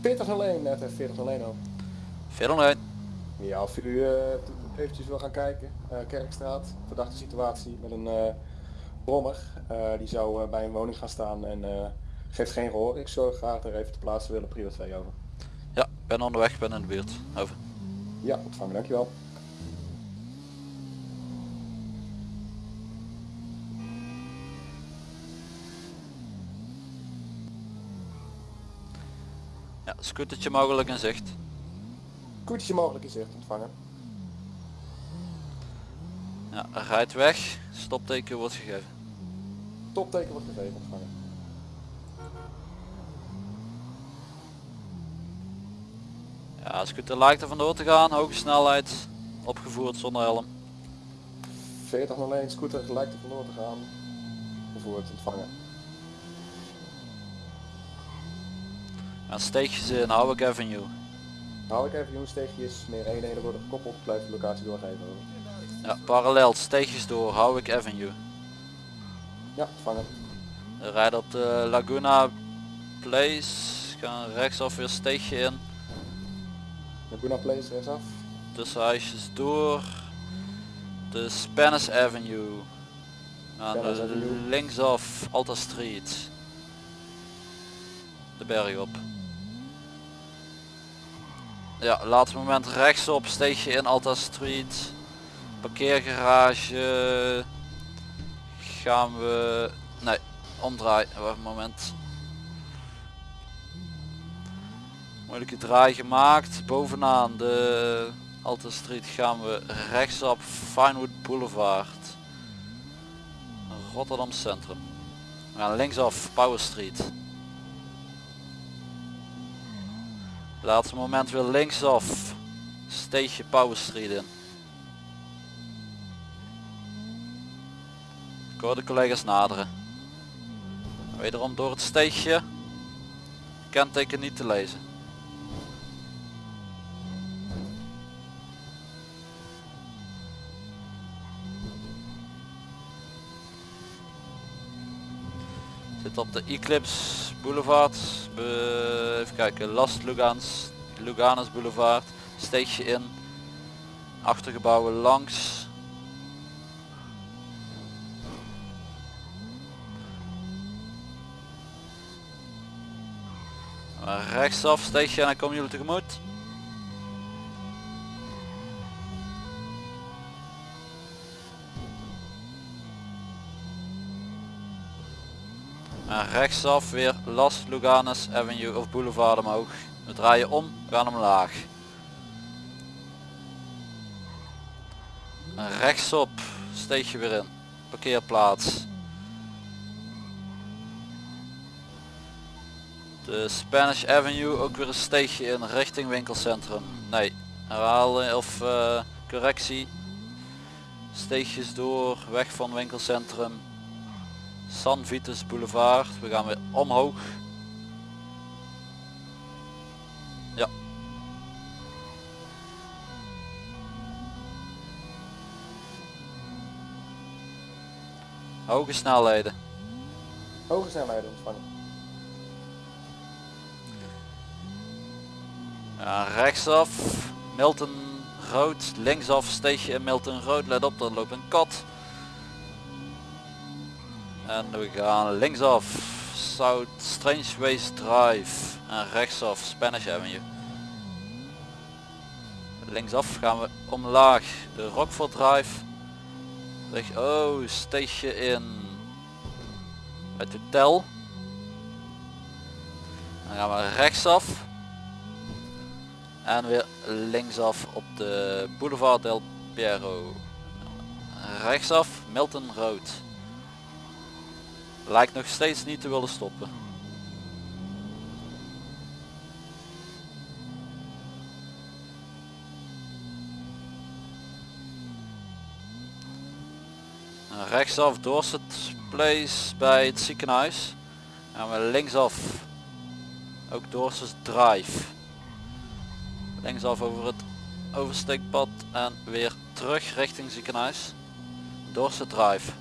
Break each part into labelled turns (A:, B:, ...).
A: 4001, net even 4001 ook.
B: Veel alleen.
A: Ja, of u eh, eventjes wil gaan kijken. Eh, Kerkstraat, verdachte situatie met een eh brommer. Die zou bij een woning gaan staan en geeft geen gehoor. Ik zorg graag er even te plaatsen willen, prio 2 over.
B: Ja, ben onderweg, ben in de buurt. Over.
A: Ja, ontvangen, dankjewel.
B: Ja, scootertje mogelijk in zicht.
A: Koetje mogelijk in zicht, ontvangen.
B: Ja, rijdt weg. Stopteken wordt gegeven.
A: Topteken wordt gegeven, ontvangen.
B: Ja, scooter lijkt er vandoor te gaan. Hoge snelheid. Opgevoerd zonder helm.
A: 4001, scooter lijkt er vandoor te gaan. Vervoerd, ontvangen.
B: Ja, steegjes in Howard Avenue.
A: Hou ik even, jongens, steegjes, meer eenheden worden gekoppeld, blijf de locatie doorgeven.
B: Ja, parallel steegjes door Howick Avenue.
A: Ja, ontvangen.
B: We rijden op de Laguna Place. Gaan rechtsaf weer steegje in.
A: Laguna Place, rechtsaf.
B: Tussen huisjes door. De Spanish Avenue. Aan
A: Spanish
B: de
A: Avenue.
B: linksaf Alta Street. De berg op. Ja, laatste moment rechtsop, steegje in Alta Street. Parkeergarage. Gaan we... Nee, omdraaien. Wacht een moment. Moeilijke draai gemaakt. Bovenaan de Alta Street gaan we rechtsop Vinewood Boulevard. Rotterdam Centrum. We gaan linksaf Power Street. Laatste moment weer linksaf. Steegje Power Street in. Ik hoor de collega's naderen. Wederom door het steegje. Kenteken niet te lezen. Zit op de Eclipse Boulevard. Even kijken. Las Lugans, Luganus Boulevard. Steegje in. Achtergebouwen langs. Rechtsaf steegje en dan komen jullie tegemoet. En rechtsaf weer Las Luganes Avenue of Boulevard omhoog. We draaien om, gaan omlaag. En rechtsop steeg je weer in. Parkeerplaats. De Spanish Avenue ook weer een steegje in richting winkelcentrum. Nee, herhalen of eh, correctie. Steegjes door, weg van winkelcentrum. San Vitus Boulevard. We gaan weer omhoog. Ja. Hoge snelheden.
A: Hoge snelheden ontvangen.
B: Ja, rechtsaf. Milton Road. Linksaf steegje in Milton Road. Let op, er loopt een kat. En we gaan linksaf. South Strange Ways Drive. En rechtsaf Spanish Avenue. Linksaf gaan we omlaag. De Rockford Drive. Oh, steegje in. Het hotel. Dan gaan we rechtsaf. En weer linksaf op de Boulevard del Piero. Rechtsaf Milton Road. Lijkt nog steeds niet te willen stoppen. En Rechtsaf Dorset Place bij het ziekenhuis. En we linksaf ook Dorset Drive linksaf over het oversteekpad en weer terug richting ziekenhuis. Dorset Drive.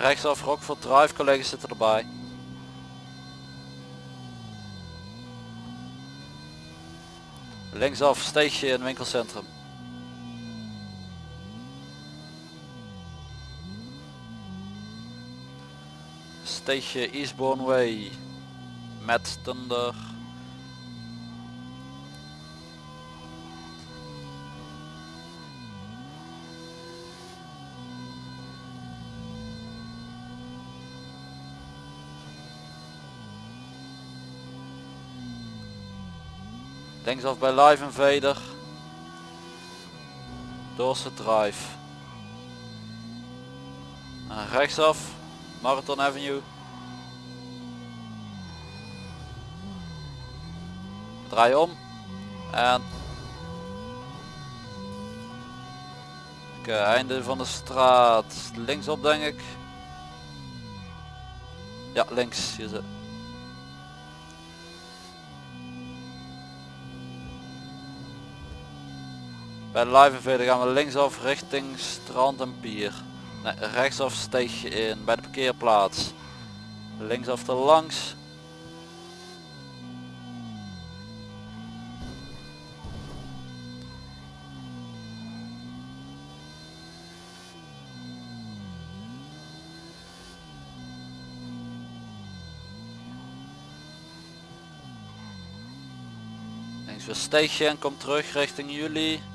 B: Rechtsaf Rockford Drive, collega's zitten erbij. Linksaf steegje in winkelcentrum. Steegje Eastbourne Way met Thunder. Linksaf bij Live Invader. Dorset Drive. En rechtsaf Marathon Avenue. Draai om. En Oké, einde van de straat. Linksop denk ik. Ja, links. Hier zit. Bij de live invader gaan we linksaf richting strand en pier. Nee, rechtsaf steeg je in bij de parkeerplaats. Linksaf te langs. Links weer steegje en kom terug richting jullie.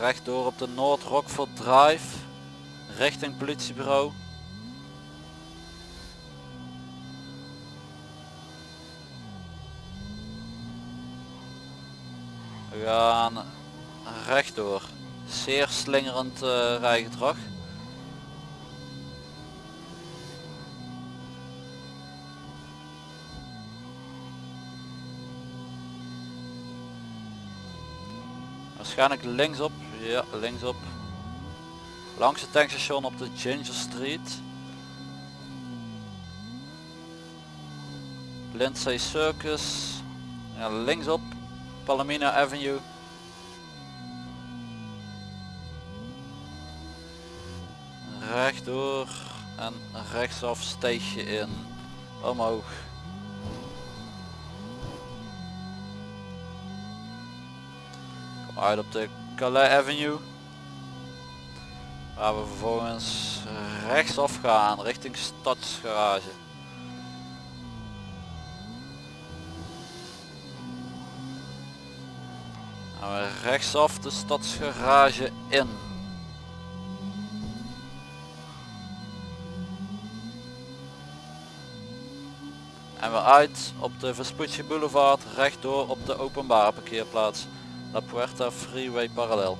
B: Rechtdoor op de Noord Rockford Drive richting politiebureau. We gaan rechtdoor. Zeer slingerend uh, rijgedrag. Waarschijnlijk linksop. Ja, linksop. Langs het tankstation op de Ginger Street. Lindsay Circus. Ja, linksop. Palomino Avenue. Rechtdoor en rechtsaf steeg je in. Omhoog. uit op de Calais Avenue. Waar we vervolgens rechtsaf gaan richting stadsgarage. Gaan we rechtsaf de stadsgarage in. En we uit op de Vespucci Boulevard rechtdoor op de openbare parkeerplaats. La Puerta Freeway parallel.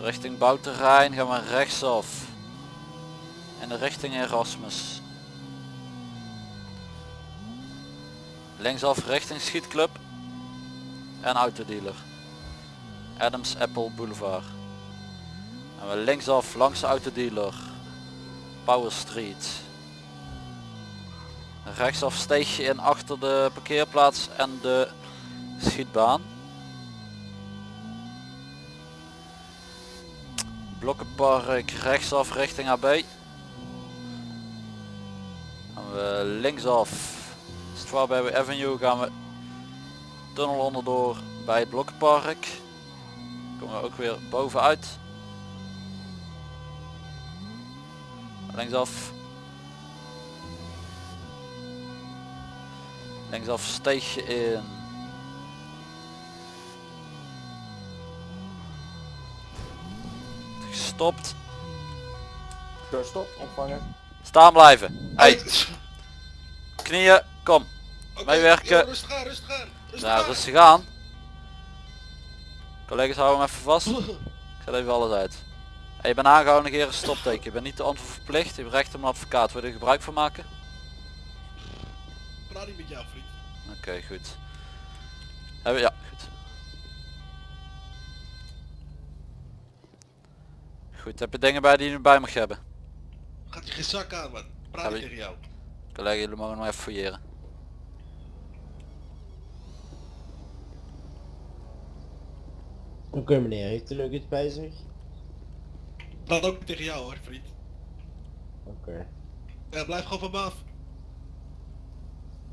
B: Richting bouwterrein gaan we rechtsaf. De richting Erasmus. Linksaf richting schietclub. En autodealer. Adams Apple Boulevard. En we linksaf langs de autodealer. Power Street rechtsaf steeg je in achter de parkeerplaats en de schietbaan. Blokkenpark rechtsaf richting AB. Gaan we linksaf Strawberry Avenue gaan we tunnel onderdoor bij het Blokkenpark. Komen we ook weer bovenuit. Linksaf Linksaf steeg je in. Gestopt.
A: Stop, ontvangen.
B: Staan blijven. Hey. Knieën, kom. Okay, Meewerken.
C: rustig aan, rustig aan.
B: Rustig ja, rustig aan. Collega's houden hem even vast. Ik zet even alles uit. Hey, je bent aangehouden, negeer een stopteken. Je bent niet de antwoord verplicht. Je hebt recht op een advocaat. Wil je er gebruik van maken?
C: praat niet met jou vriend.
B: Oké, goed. Hebben ja, goed. Goed, heb je dingen bij die je bij mag hebben?
C: Gaat je geen zak aan man, praat tegen jou.
B: Collega, jullie mogen nog even fouilleren.
D: Oké meneer, heeft u nog iets bij zich?
C: Dat ook tegen jou hoor, vriend.
D: Oké.
C: Blijf gewoon van me.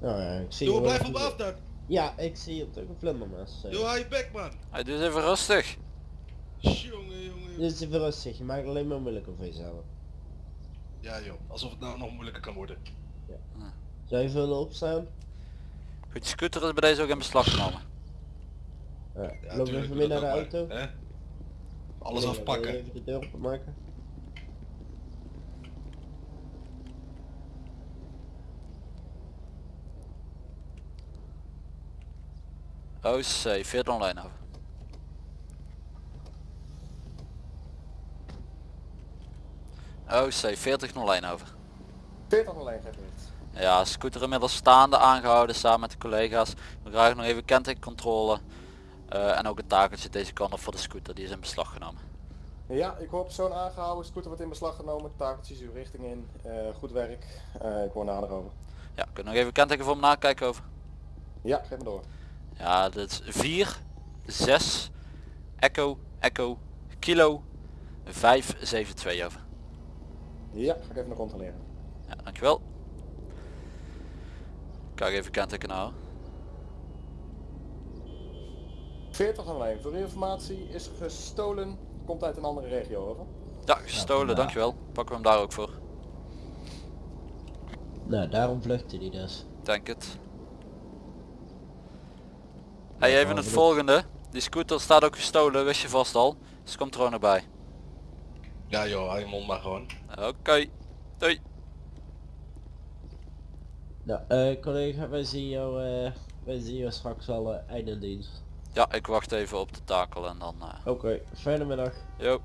D: Nou ja, ik zie
C: Joh,
D: wel
C: blijf me af dan.
D: Ja, ik zie je toch een vlindermes. eh.
C: Joh, hou je bek man.
B: Hij doet even rustig.
C: Jongen, jongen.
D: Dit is even rustig, je maakt het alleen maar moeilijker voor jezelf.
C: Ja joh, alsof het nou nog moeilijker kan worden.
D: Zou je willen opstaan?
B: Goed, scooter is bij deze ook in beslag genomen.
D: Ja,
C: Ja,
D: loop even
C: doe
D: mee naar de auto.
C: hè? Alles afpakken.
D: Even de deur openmaken.
B: OC, 40 online over. OC, 40 online over.
A: 40 alleen geeft niet.
B: Ja, scooter inmiddels staande aangehouden samen met de collega's. We krijgen nog even kentekencontrole. Eh, en ook een takeltje deze kant op voor de scooter, die is in beslag genomen.
A: Ja, ik hoor persoon aangehouden, scooter wordt in beslag genomen, takeltjes uw richting in, Eh, goed werk. Eh, ik hoor nader over.
B: Ja, kun je nog even kenteken voor me nakijken over?
A: Ja, geef me door.
B: Ja, dit is 4, 6, Echo, Echo, Kilo, 5, 7, 2 over.
A: Ja, ga ik even nog controleren.
B: Ja, dankjewel. Kijk even kenteken nou.
A: 40 alleen. Voor informatie is gestolen, komt uit een andere regio over.
B: Ja, gestolen,
D: Ja,
B: dankjewel. Pakken we hem daar ook voor.
D: Nou, daarom vluchtte hij dus.
B: Denk het. Hey, even het volgende. Die scooter staat ook gestolen, wist je vast al. Dus komt er ook nog bij.
C: Ja joh, hou je mond maar gewoon.
B: Oké. Doei.
D: Nou, eh collega, wij zien jou, eh, wij zien jou straks al eh, einde dienst.
B: Ja, ik wacht even op de takel en dan... eh
D: Oké, fijne middag.
B: yo.